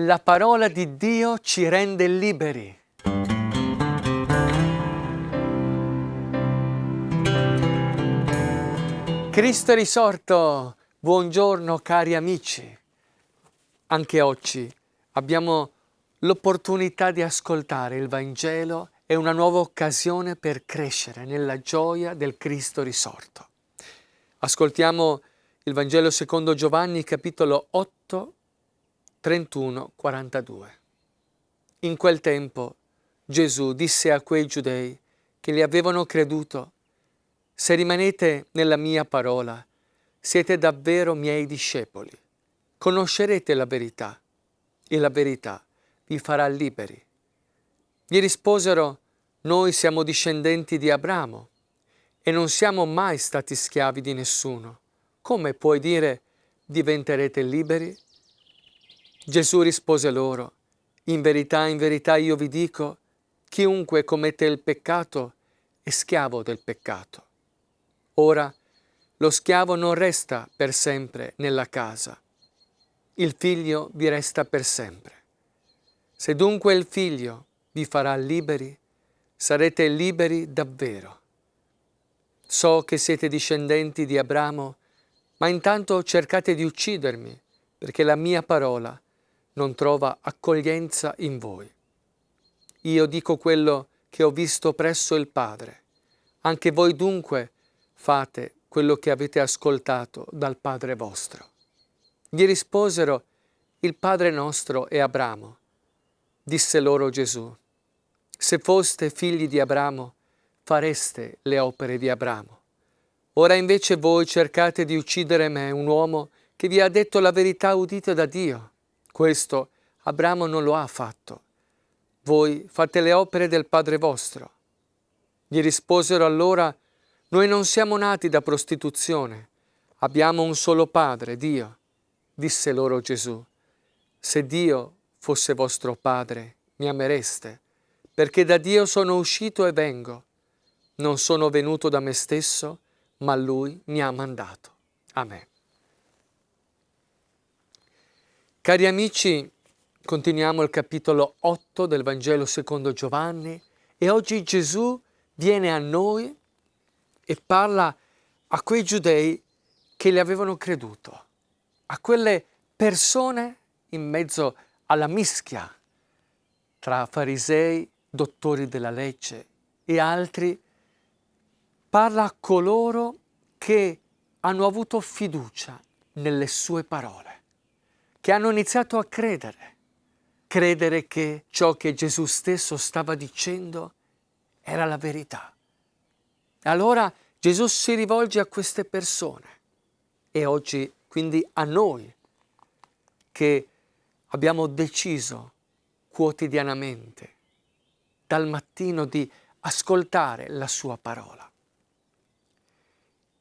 La parola di Dio ci rende liberi. Cristo è risorto! Buongiorno cari amici! Anche oggi abbiamo l'opportunità di ascoltare il Vangelo è una nuova occasione per crescere nella gioia del Cristo risorto. Ascoltiamo il Vangelo secondo Giovanni capitolo 8, 31, 42. In quel tempo Gesù disse a quei giudei che gli avevano creduto se rimanete nella mia parola, siete davvero miei discepoli. Conoscerete la verità e la verità vi farà liberi. Gli risposero, noi siamo discendenti di Abramo e non siamo mai stati schiavi di nessuno. Come puoi dire diventerete liberi? Gesù rispose loro, in verità, in verità io vi dico, chiunque commette il peccato è schiavo del peccato. Ora lo schiavo non resta per sempre nella casa, il figlio vi resta per sempre. Se dunque il figlio vi farà liberi, sarete liberi davvero. So che siete discendenti di Abramo, ma intanto cercate di uccidermi, perché la mia parola non trova accoglienza in voi. Io dico quello che ho visto presso il Padre. Anche voi dunque fate quello che avete ascoltato dal Padre vostro. Gli risposero, il Padre nostro è Abramo. Disse loro Gesù, se foste figli di Abramo, fareste le opere di Abramo. Ora invece voi cercate di uccidere me, un uomo che vi ha detto la verità udita da Dio. Questo Abramo non lo ha fatto. Voi fate le opere del Padre vostro. Gli risposero allora, noi non siamo nati da prostituzione, abbiamo un solo Padre, Dio. Disse loro Gesù, se Dio fosse vostro Padre, mi amereste, perché da Dio sono uscito e vengo. Non sono venuto da me stesso, ma Lui mi ha mandato. Amen. Cari amici, continuiamo il capitolo 8 del Vangelo secondo Giovanni e oggi Gesù viene a noi e parla a quei giudei che le avevano creduto, a quelle persone in mezzo alla mischia tra farisei, dottori della legge e altri, parla a coloro che hanno avuto fiducia nelle sue parole, che hanno iniziato a credere, credere che ciò che Gesù stesso stava dicendo era la verità. Allora Gesù si rivolge a queste persone e oggi quindi a noi che abbiamo deciso quotidianamente dal mattino di ascoltare la sua parola.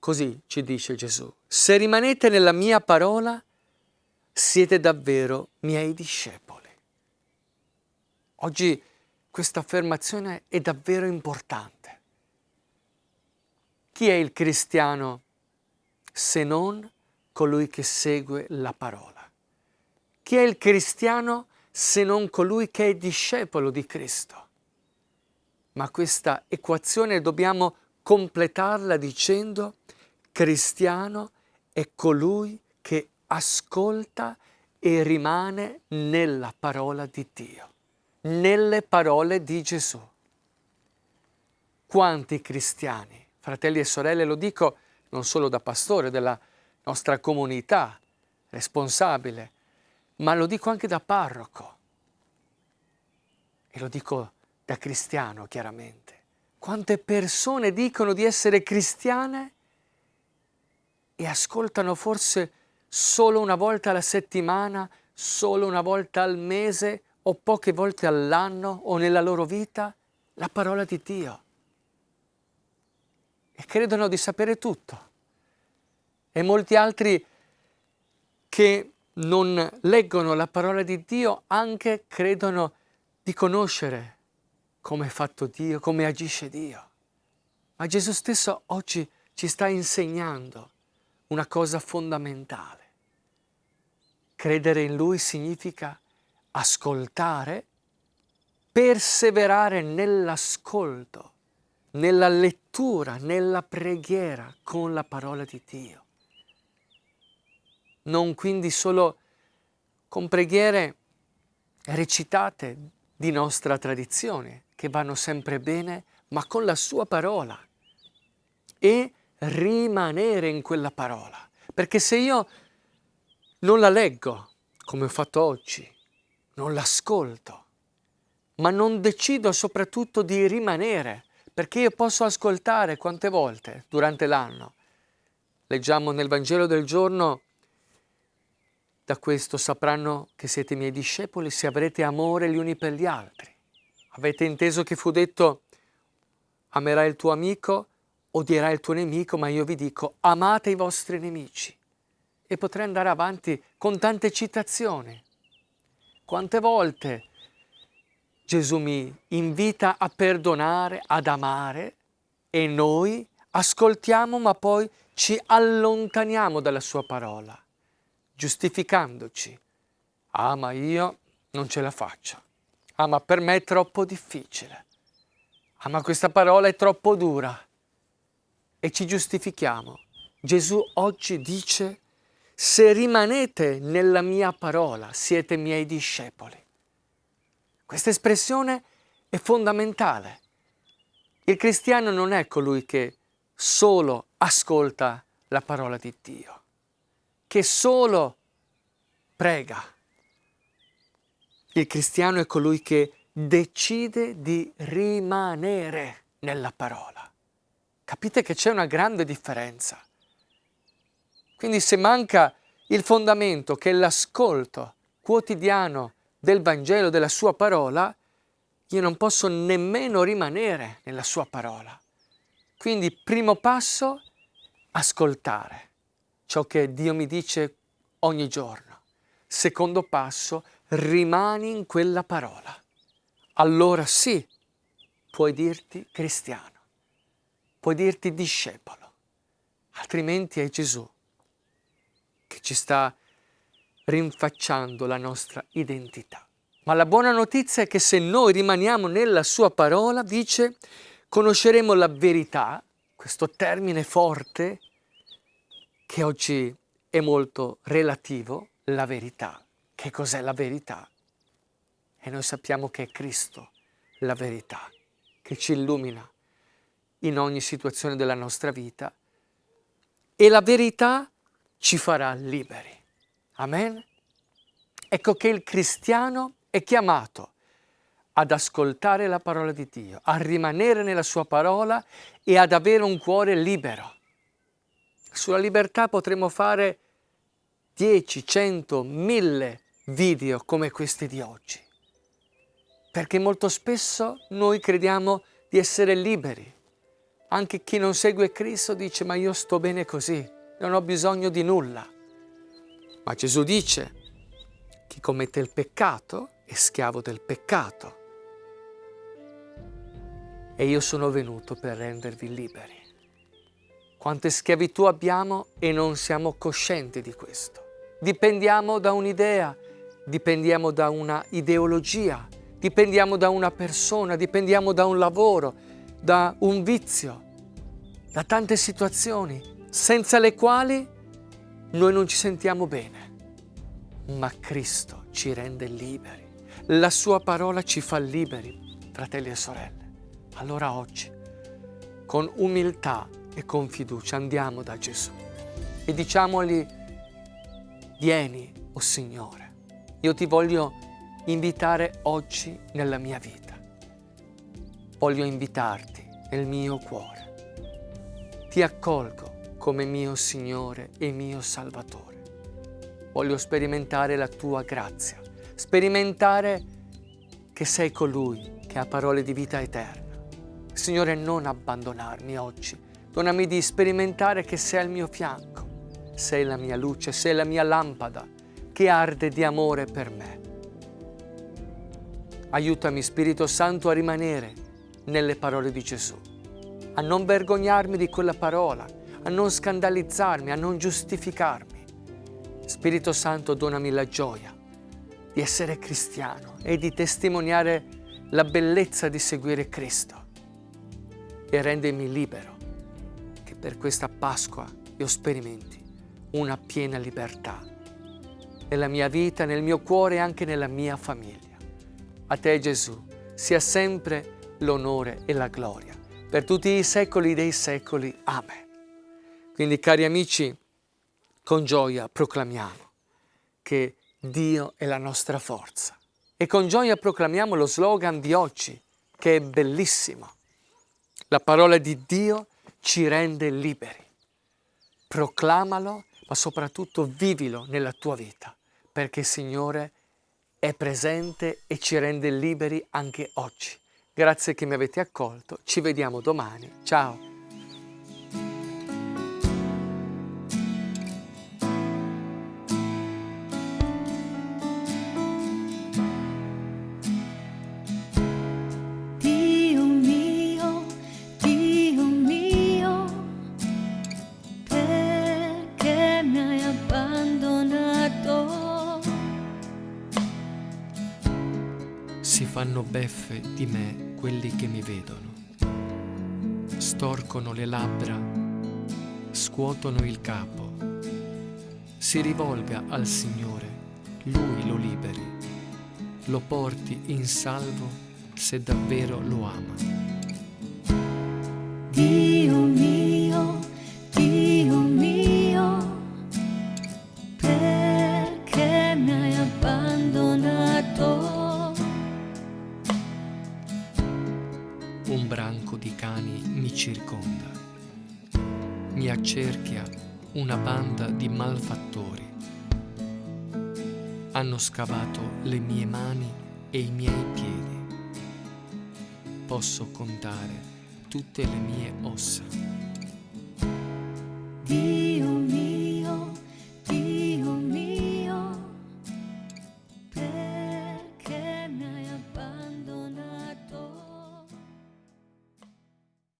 Così ci dice Gesù, se rimanete nella mia parola, siete davvero miei discepoli. Oggi questa affermazione è davvero importante. Chi è il cristiano se non colui che segue la parola? Chi è il cristiano se non colui che è discepolo di Cristo? Ma questa equazione dobbiamo completarla dicendo cristiano è colui che ascolta e rimane nella parola di Dio, nelle parole di Gesù. Quanti cristiani fratelli e sorelle, lo dico non solo da pastore della nostra comunità, responsabile, ma lo dico anche da parroco e lo dico da cristiano chiaramente. Quante persone dicono di essere cristiane e ascoltano forse solo una volta alla settimana, solo una volta al mese o poche volte all'anno o nella loro vita la parola di Dio e credono di sapere tutto. E molti altri che non leggono la parola di Dio anche credono di conoscere come è fatto Dio, come agisce Dio. Ma Gesù stesso oggi ci sta insegnando una cosa fondamentale. Credere in Lui significa ascoltare, perseverare nell'ascolto, nella lettura, nella preghiera con la parola di Dio. Non quindi solo con preghiere recitate di nostra tradizione, che vanno sempre bene, ma con la sua parola e rimanere in quella parola. Perché se io non la leggo, come ho fatto oggi, non l'ascolto, ma non decido soprattutto di rimanere, perché io posso ascoltare quante volte durante l'anno. Leggiamo nel Vangelo del giorno, da questo sapranno che siete miei discepoli se avrete amore gli uni per gli altri. Avete inteso che fu detto amerai il tuo amico, odierai il tuo nemico, ma io vi dico amate i vostri nemici. E potrei andare avanti con tante citazioni. Quante volte Gesù mi invita a perdonare, ad amare e noi ascoltiamo ma poi ci allontaniamo dalla sua parola, giustificandoci. Ah, ma io non ce la faccio. Ah, ma per me è troppo difficile. Ah, ma questa parola è troppo dura. E ci giustifichiamo. Gesù oggi dice, se rimanete nella mia parola, siete miei discepoli. Questa espressione è fondamentale. Il cristiano non è colui che solo ascolta la parola di Dio, che solo prega. Il cristiano è colui che decide di rimanere nella parola. Capite che c'è una grande differenza. Quindi se manca il fondamento che è l'ascolto quotidiano del Vangelo, della sua parola, io non posso nemmeno rimanere nella sua parola. Quindi primo passo, ascoltare ciò che Dio mi dice ogni giorno. Secondo passo, rimani in quella parola allora sì, puoi dirti cristiano, puoi dirti discepolo, altrimenti è Gesù ci sta rinfacciando la nostra identità. Ma la buona notizia è che se noi rimaniamo nella sua parola, dice, conosceremo la verità, questo termine forte che oggi è molto relativo, la verità. Che cos'è la verità? E noi sappiamo che è Cristo la verità, che ci illumina in ogni situazione della nostra vita e la verità ci farà liberi. Amen? Ecco che il cristiano è chiamato ad ascoltare la parola di Dio, a rimanere nella sua parola e ad avere un cuore libero. Sulla libertà potremo fare 10, 100, 1000 video come questi di oggi perché molto spesso noi crediamo di essere liberi. Anche chi non segue Cristo dice ma io sto bene così, non ho bisogno di nulla. Ma Gesù dice chi commette il peccato è schiavo del peccato. E io sono venuto per rendervi liberi. Quante schiavitù abbiamo e non siamo coscienti di questo. Dipendiamo da un'idea, dipendiamo da una ideologia, dipendiamo da una persona, dipendiamo da un lavoro, da un vizio, da tante situazioni senza le quali noi non ci sentiamo bene. Ma Cristo ci rende liberi. La sua parola ci fa liberi, fratelli e sorelle. Allora oggi, con umiltà e con fiducia, andiamo da Gesù e diciamogli, vieni, o oh Signore, io ti voglio invitare oggi nella mia vita. Voglio invitarti nel mio cuore. Ti accolgo come mio Signore e mio Salvatore. Voglio sperimentare la tua grazia, sperimentare che sei colui che ha parole di vita eterna. Signore, non abbandonarmi oggi. Donami di sperimentare che sei al mio fianco. Sei la mia luce, sei la mia lampada che arde di amore per me. Aiutami Spirito Santo a rimanere nelle parole di Gesù, a non vergognarmi di quella parola, a non scandalizzarmi, a non giustificarmi. Spirito Santo donami la gioia di essere cristiano e di testimoniare la bellezza di seguire Cristo e rendimi libero che per questa Pasqua io sperimenti una piena libertà nella mia vita, nel mio cuore e anche nella mia famiglia. A te Gesù sia sempre l'onore e la gloria per tutti i secoli dei secoli. Amen. Quindi cari amici, con gioia proclamiamo che Dio è la nostra forza. E con gioia proclamiamo lo slogan di oggi, che è bellissimo. La parola di Dio ci rende liberi. Proclamalo, ma soprattutto vivilo nella tua vita, perché il Signore è presente e ci rende liberi anche oggi. Grazie che mi avete accolto, ci vediamo domani. Ciao! Fanno beffe di me quelli che mi vedono. Storcono le labbra, scuotono il capo. Si rivolga al Signore, Lui lo liberi, lo porti in salvo se davvero lo ama. Dio una banda di malfattori. Hanno scavato le mie mani e i miei piedi. Posso contare tutte le mie ossa. Dio